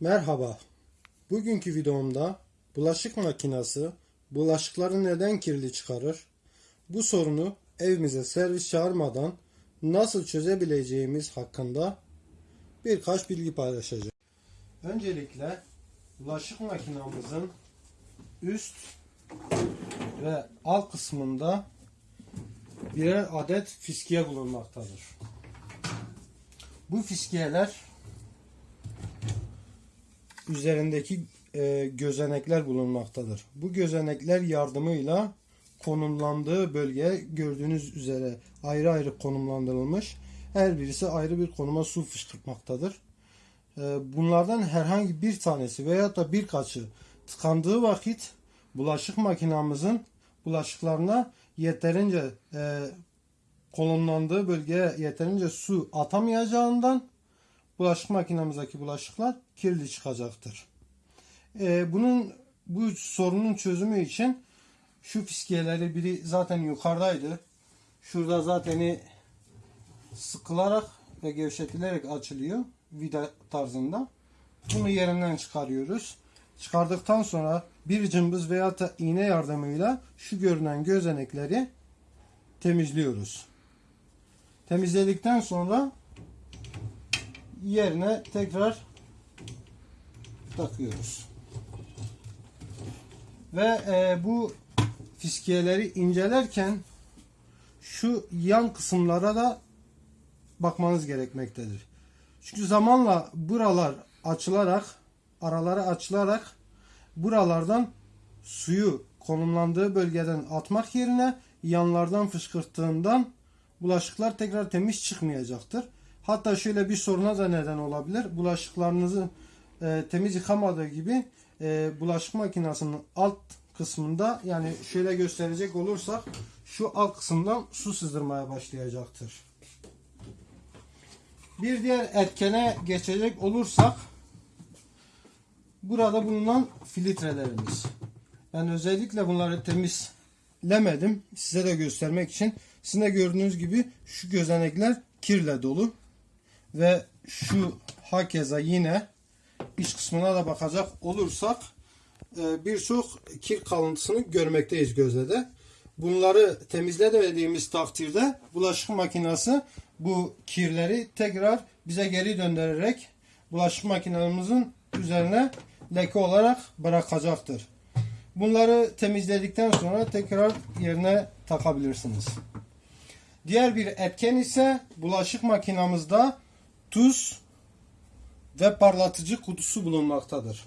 Merhaba. Bugünkü videomda bulaşık makinesi bulaşıkları neden kirli çıkarır? Bu sorunu evimize servis çağırmadan nasıl çözebileceğimiz hakkında birkaç bilgi paylaşacağım. Öncelikle bulaşık makinamızın üst ve alt kısmında birer adet fiskiye bulunmaktadır. Bu fiskiyeler üzerindeki e, gözenekler bulunmaktadır. Bu gözenekler yardımıyla konumlandığı bölge gördüğünüz üzere ayrı ayrı konumlandırılmış. Her birisi ayrı bir konuma su fışkırtmaktadır. E, bunlardan herhangi bir tanesi veya da birkaçı tıkandığı vakit bulaşık makinamızın bulaşıklarına yeterince e, konumlandığı bölgeye yeterince su atamayacağından bulaşık makinemizdeki bulaşıklar kirli çıkacaktır. Ee, bunun bu sorunun çözümü için şu fiskiyeleri biri zaten yukarıdaydı. Şurada zaten sıkılarak ve gevşetilerek açılıyor vida tarzında. Bunu yerinden çıkarıyoruz. Çıkardıktan sonra bir cımbız veya iğne yardımıyla şu görünen gözenekleri temizliyoruz. Temizledikten sonra yerine tekrar takıyoruz. Ve e, bu fiskiyeleri incelerken şu yan kısımlara da bakmanız gerekmektedir. Çünkü zamanla buralar açılarak, araları açılarak buralardan suyu konumlandığı bölgeden atmak yerine yanlardan fışkırttığından bulaşıklar tekrar temiz çıkmayacaktır. Hatta şöyle bir soruna da neden olabilir. Bulaşıklarınızı e, temiz yıkamadığı gibi e, bulaşık makinesinin alt kısmında yani şöyle gösterecek olursak şu alt kısımdan su sızdırmaya başlayacaktır. Bir diğer etkene geçecek olursak burada bulunan filtrelerimiz. Ben özellikle bunları temizlemedim. Size de göstermek için. Sizin de gördüğünüz gibi şu gözenekler kirle dolu. Ve şu hakeza yine iç kısmına da bakacak olursak e, birçok kir kalıntısını görmekteyiz gözle de. Bunları temizlemediğimiz takdirde bulaşık makinesi bu kirleri tekrar bize geri döndürerek bulaşık makinemizin üzerine leke olarak bırakacaktır. Bunları temizledikten sonra tekrar yerine takabilirsiniz. Diğer bir etken ise bulaşık makinamızda tuz ve parlatıcı kutusu bulunmaktadır.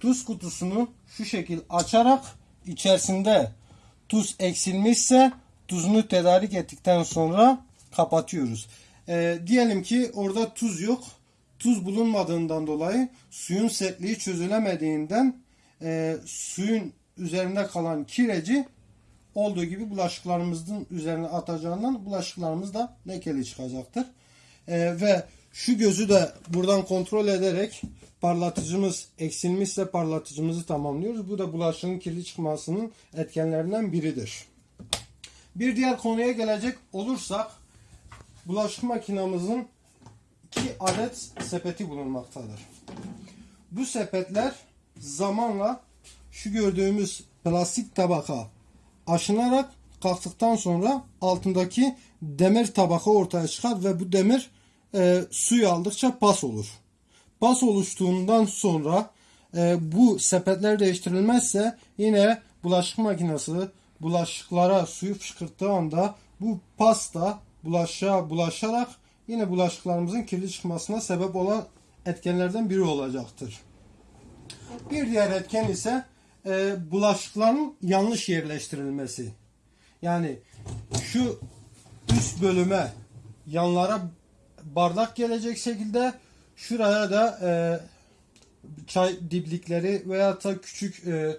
Tuz kutusunu şu şekil açarak içerisinde tuz eksilmişse tuzunu tedarik ettikten sonra kapatıyoruz. Ee, diyelim ki orada tuz yok. Tuz bulunmadığından dolayı suyun sertliği çözülemediğinden e, suyun üzerinde kalan kireci olduğu gibi bulaşıklarımızın üzerine atacağından bulaşıklarımız da lekeli çıkacaktır. Ee, ve şu gözü de buradan kontrol ederek parlatıcımız eksilmişse parlatıcımızı tamamlıyoruz. Bu da bulaşığın kirli çıkmasının etkenlerinden biridir. Bir diğer konuya gelecek olursak bulaşık makinamızın iki adet sepeti bulunmaktadır. Bu sepetler zamanla şu gördüğümüz plastik tabaka aşınarak kalktıktan sonra altındaki demir tabaka ortaya çıkar ve bu demir e, suyu aldıkça pas olur. Pas oluştuğundan sonra e, bu sepetler değiştirilmezse yine bulaşık makinesi bulaşıklara suyu fışkırttığı anda bu pasta bulaşığa bulaşarak yine bulaşıklarımızın kirli çıkmasına sebep olan etkenlerden biri olacaktır. Bir diğer etken ise e, bulaşıkların yanlış yerleştirilmesi. Yani şu üst bölüme yanlara bardak gelecek şekilde şuraya da e, çay diplikleri veya da küçük e,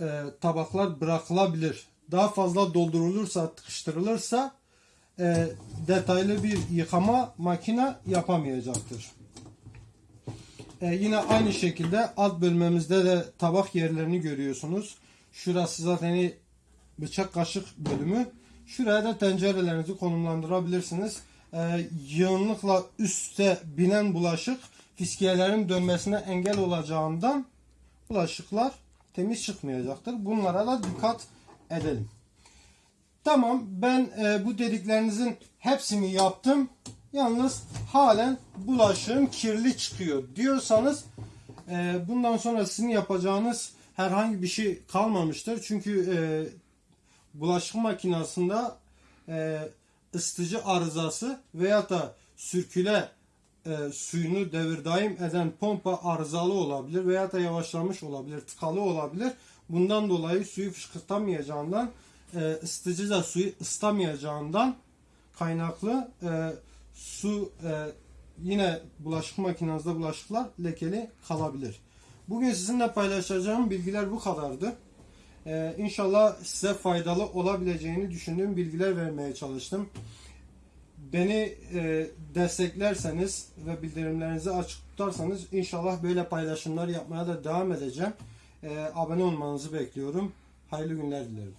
e, tabaklar bırakılabilir. Daha fazla doldurulursa, tıkıştırılırsa e, detaylı bir yıkama makine yapamayacaktır. E, yine aynı şekilde alt bölmemizde de tabak yerlerini görüyorsunuz. Şurası zaten bıçak kaşık bölümü. Şuraya da tencerelerinizi konumlandırabilirsiniz. E, yığınlıkla üste binen bulaşık fiskiyelerin dönmesine engel olacağından bulaşıklar temiz çıkmayacaktır. Bunlara da dikkat edelim. Tamam ben e, bu dediklerinizin hepsini yaptım. Yalnız halen bulaşığım kirli çıkıyor diyorsanız e, bundan sonra sizin yapacağınız herhangi bir şey kalmamıştır. Çünkü e, bulaşık makinesinde e, ısıtıcı arızası veya da sürküle e, suyunu devir daim eden pompa arızalı olabilir veya da yavaşlamış olabilir, tıkalı olabilir. Bundan dolayı suyu fışkırtamayacağından, e, ısıtıcı da suyu ıslamayacağından kaynaklı e, su e, yine bulaşık makinenizde bulaşıklar lekeli kalabilir. Bugün sizinle paylaşacağım bilgiler bu kadardı. Ee, inşallah size faydalı olabileceğini düşündüğüm bilgiler vermeye çalıştım. Beni e, desteklerseniz ve bildirimlerinizi açık tutarsanız inşallah böyle paylaşımlar yapmaya da devam edeceğim. Ee, abone olmanızı bekliyorum. Hayırlı günler dilerim.